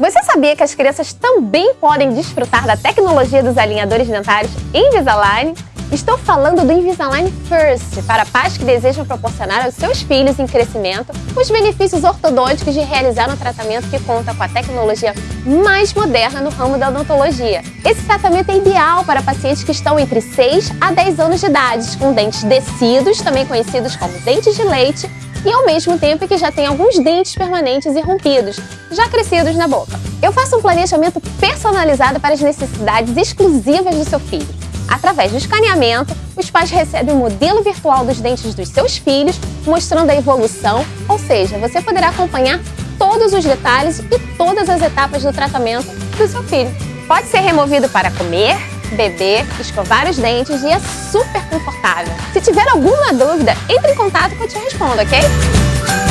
Você sabia que as crianças também podem desfrutar da tecnologia dos alinhadores dentários Invisalign? Estou falando do Invisalign First, para pais que desejam proporcionar aos seus filhos em crescimento os benefícios ortodônticos de realizar um tratamento que conta com a tecnologia mais moderna no ramo da odontologia. Esse tratamento é ideal para pacientes que estão entre 6 a 10 anos de idade, com dentes descidos, também conhecidos como dentes de leite, e ao mesmo tempo que já tem alguns dentes permanentes e rompidos, já crescidos na boca. Eu faço um planejamento personalizado para as necessidades exclusivas do seu filho. Através do escaneamento, os pais recebem um modelo virtual dos dentes dos seus filhos, mostrando a evolução, ou seja, você poderá acompanhar todos os detalhes e todas as etapas do tratamento do seu filho. Pode ser removido para comer, beber, escovar os dentes e é super confortável. Se tiver alguma dúvida, entre em contato que eu te respondo, ok?